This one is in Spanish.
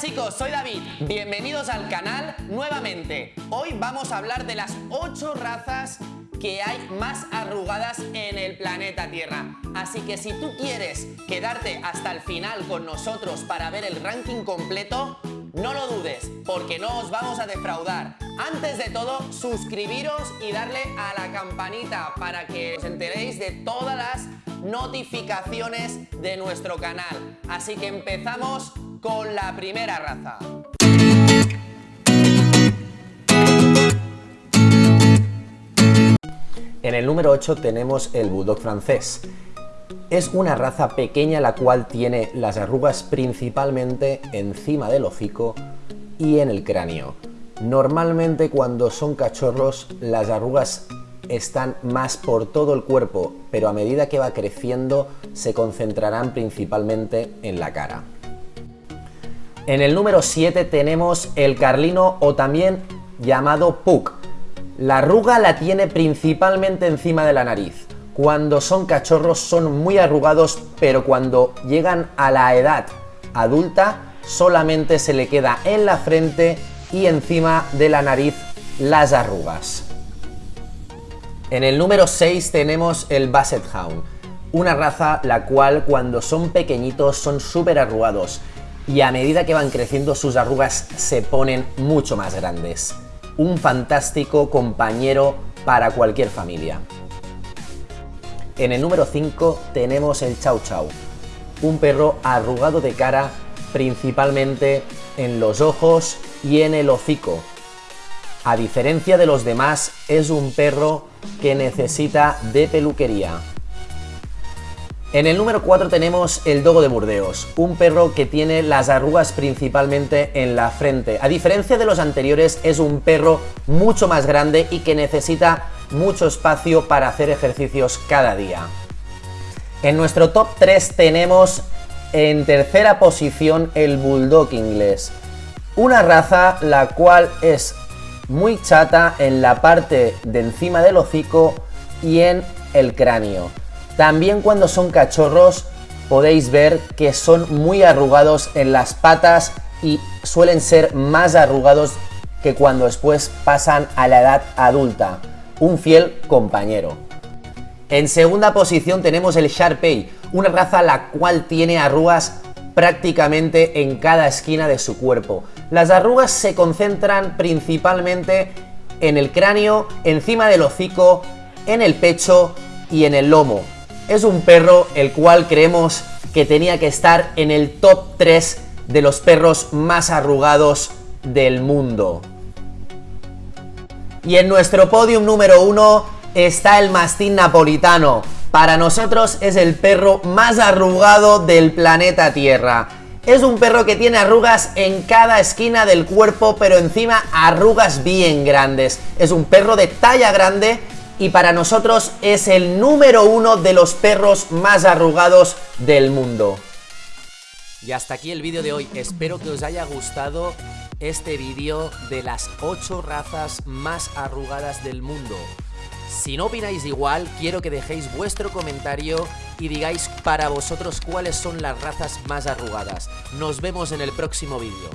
chicos, soy David, bienvenidos al canal nuevamente. Hoy vamos a hablar de las 8 razas que hay más arrugadas en el planeta Tierra. Así que si tú quieres quedarte hasta el final con nosotros para ver el ranking completo, no lo dudes, porque no os vamos a defraudar. Antes de todo, suscribiros y darle a la campanita para que os enteréis de todas las notificaciones de nuestro canal. Así que empezamos con la primera raza. En el número 8 tenemos el Bulldog francés. Es una raza pequeña la cual tiene las arrugas principalmente encima del hocico y en el cráneo. Normalmente cuando son cachorros las arrugas están más por todo el cuerpo, pero a medida que va creciendo se concentrarán principalmente en la cara. En el número 7 tenemos el carlino o también llamado Puck. La arruga la tiene principalmente encima de la nariz. Cuando son cachorros son muy arrugados, pero cuando llegan a la edad adulta solamente se le queda en la frente y encima de la nariz las arrugas. En el número 6 tenemos el Basset Hound, una raza la cual cuando son pequeñitos son súper arrugados y a medida que van creciendo sus arrugas se ponen mucho más grandes. Un fantástico compañero para cualquier familia. En el número 5 tenemos el Chow Chow, un perro arrugado de cara principalmente en los ojos y en el hocico, a diferencia de los demás, es un perro que necesita de peluquería. En el número 4 tenemos el Dogo de Burdeos, un perro que tiene las arrugas principalmente en la frente. A diferencia de los anteriores, es un perro mucho más grande y que necesita mucho espacio para hacer ejercicios cada día. En nuestro top 3 tenemos en tercera posición el Bulldog inglés, una raza la cual es muy chata en la parte de encima del hocico y en el cráneo. También cuando son cachorros podéis ver que son muy arrugados en las patas y suelen ser más arrugados que cuando después pasan a la edad adulta. Un fiel compañero. En segunda posición tenemos el Sharpei, una raza la cual tiene arrugas prácticamente en cada esquina de su cuerpo. Las arrugas se concentran principalmente en el cráneo, encima del hocico, en el pecho y en el lomo. Es un perro el cual creemos que tenía que estar en el top 3 de los perros más arrugados del mundo. Y en nuestro podium número 1 está el mastín napolitano, para nosotros es el perro más arrugado del planeta Tierra. Es un perro que tiene arrugas en cada esquina del cuerpo, pero encima arrugas bien grandes. Es un perro de talla grande y para nosotros es el número uno de los perros más arrugados del mundo. Y hasta aquí el vídeo de hoy. Espero que os haya gustado este vídeo de las 8 razas más arrugadas del mundo. Si no opináis igual, quiero que dejéis vuestro comentario y digáis para vosotros cuáles son las razas más arrugadas. Nos vemos en el próximo vídeo.